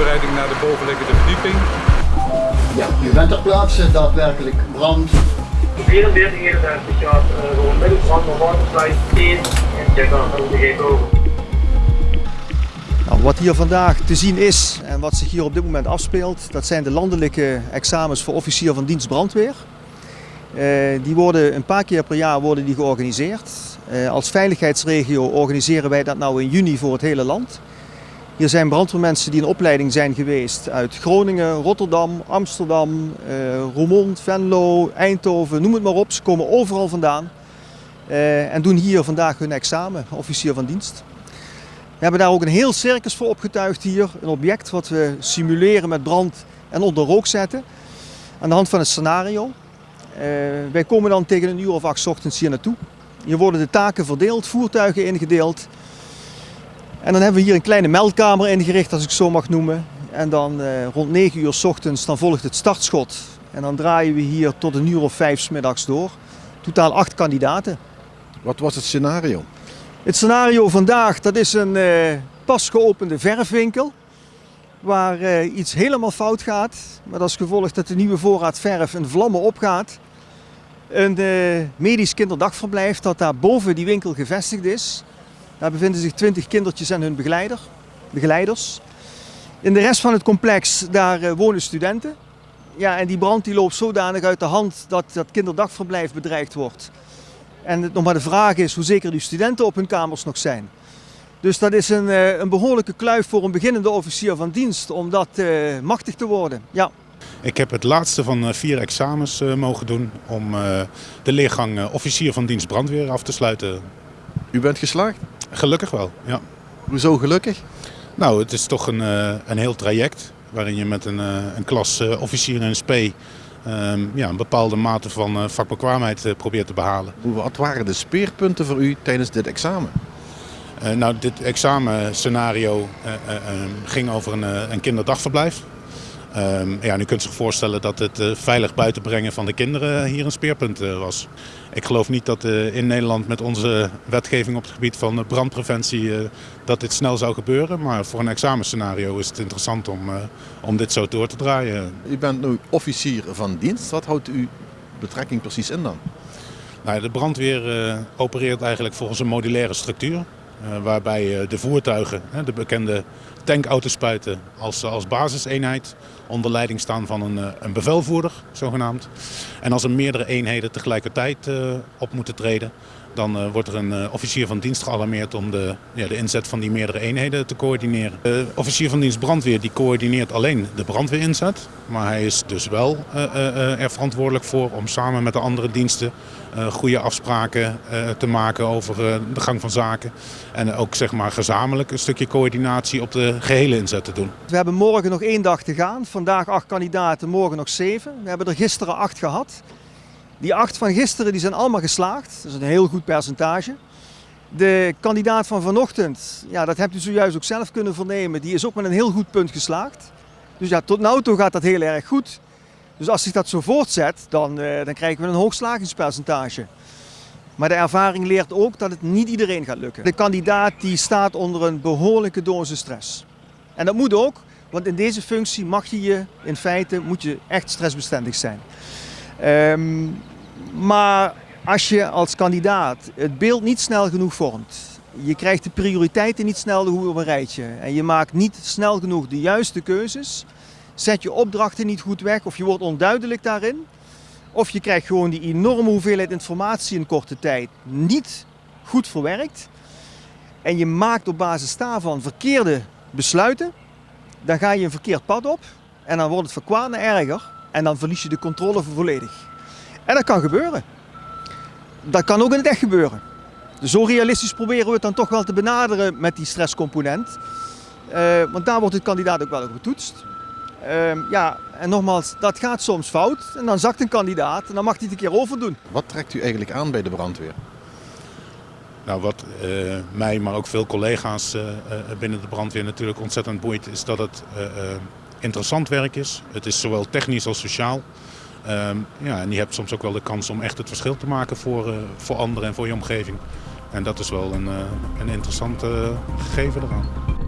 voorbereiding naar de bovenliggende verdieping. Ja, u bent ter plaatse daadwerkelijk brand. 44, 51 jaar uh, gewoon middelbrand van waterplein 1 en check aan de gegeven over. Nou, wat hier vandaag te zien is en wat zich hier op dit moment afspeelt, dat zijn de landelijke examens voor officier van dienst brandweer. Uh, die worden een paar keer per jaar worden die georganiseerd. Uh, als veiligheidsregio organiseren wij dat nou in juni voor het hele land. Hier zijn brandweermensen die in opleiding zijn geweest uit Groningen, Rotterdam, Amsterdam, uh, Roermond, Venlo, Eindhoven, noem het maar op. Ze komen overal vandaan uh, en doen hier vandaag hun examen, officier van dienst. We hebben daar ook een heel circus voor opgetuigd hier. Een object wat we simuleren met brand en onder rook zetten. Aan de hand van een scenario. Uh, wij komen dan tegen een uur of acht ochtends hier naartoe. Hier worden de taken verdeeld, voertuigen ingedeeld. En dan hebben we hier een kleine meldkamer ingericht, als ik zo mag noemen. En dan uh, rond 9 uur s ochtends dan volgt het startschot. En dan draaien we hier tot een uur of vijf s middags door. Totaal acht kandidaten. Wat was het scenario? Het scenario vandaag, dat is een uh, pas geopende verfwinkel. Waar uh, iets helemaal fout gaat. Met als gevolg dat de nieuwe voorraad verf in vlammen opgaat. Een medisch kinderdagverblijf dat daar boven die winkel gevestigd is. Daar bevinden zich 20 kindertjes en hun begeleider, begeleiders. In de rest van het complex daar uh, wonen studenten. Ja, en die brand die loopt zodanig uit de hand dat dat kinderdagverblijf bedreigd wordt. En het nog maar de vraag is hoe zeker die studenten op hun kamers nog zijn. Dus dat is een, uh, een behoorlijke kluif voor een beginnende officier van dienst om dat uh, machtig te worden. Ja. Ik heb het laatste van vier examens mogen doen om de leergang officier van dienst brandweer af te sluiten. U bent geslaagd? Gelukkig wel, ja. Hoezo gelukkig? Nou, het is toch een, een heel traject waarin je met een, een klas officier en SP um, ja, een bepaalde mate van vakbekwaamheid probeert te behalen. Wat waren de speerpunten voor u tijdens dit examen? Uh, nou, dit examenscenario ging over een, een kinderdagverblijf. Um, ja, u kunt zich voorstellen dat het uh, veilig buitenbrengen van de kinderen hier een speerpunt uh, was. Ik geloof niet dat uh, in Nederland met onze wetgeving op het gebied van brandpreventie dat dit snel zou gebeuren. Maar voor een examenscenario is het interessant om, om dit zo door te draaien. U bent nu officier van dienst. Wat houdt uw betrekking precies in dan? Nou, de brandweer opereert eigenlijk volgens een modulaire structuur. Waarbij de voertuigen, de bekende tankautospuiten als, als basiseenheid onder leiding staan van een, een bevelvoerder, zogenaamd. En als er meerdere eenheden tegelijkertijd op moeten treden, dan uh, wordt er een uh, officier van dienst gealarmeerd om de, ja, de inzet van die meerdere eenheden te coördineren. De officier van dienst brandweer die coördineert alleen de brandweerinzet, maar hij is dus wel er verantwoordelijk voor om samen met de andere diensten goede afspraken te maken over de gang van zaken. En ook zeg maar gezamenlijk een stukje coördinatie op de gehele inzet te doen. We hebben morgen nog één dag te gaan. Vandaag acht kandidaten, morgen nog zeven. We hebben er gisteren acht gehad. Die acht van gisteren die zijn allemaal geslaagd. Dat is een heel goed percentage. De kandidaat van vanochtend, ja, dat hebt u zojuist ook zelf kunnen vernemen, die is ook met een heel goed punt geslaagd. Dus ja, tot nu toe gaat dat heel erg goed. Dus als zich dat zo voortzet, dan, uh, dan krijgen we een hoog slagingspercentage. Maar de ervaring leert ook dat het niet iedereen gaat lukken. De kandidaat die staat onder een behoorlijke dosis stress. En dat moet ook, want in deze functie mag je je, in feite, moet je echt stressbestendig zijn. Um, maar als je als kandidaat het beeld niet snel genoeg vormt, je krijgt de prioriteiten niet snel op een rijtje en je maakt niet snel genoeg de juiste keuzes, zet je opdrachten niet goed weg of je wordt onduidelijk daarin, of je krijgt gewoon die enorme hoeveelheid informatie in korte tijd niet goed verwerkt en je maakt op basis daarvan verkeerde besluiten, dan ga je een verkeerd pad op en dan wordt het van erger en dan verlies je de controle volledig. En dat kan gebeuren. Dat kan ook in het echt gebeuren. Dus zo realistisch proberen we het dan toch wel te benaderen met die stresscomponent. Uh, want daar wordt de kandidaat ook wel op getoetst. Uh, ja, en nogmaals, dat gaat soms fout. En dan zakt een kandidaat en dan mag hij het een keer overdoen. Wat trekt u eigenlijk aan bij de brandweer? Nou, wat uh, mij, maar ook veel collega's binnen de brandweer natuurlijk ontzettend boeit, is dat het interessant werk is. Het is zowel technisch als sociaal. Um, ja, en je hebt soms ook wel de kans om echt het verschil te maken voor, uh, voor anderen en voor je omgeving. En dat is wel een, uh, een interessant uh, gegeven eraan.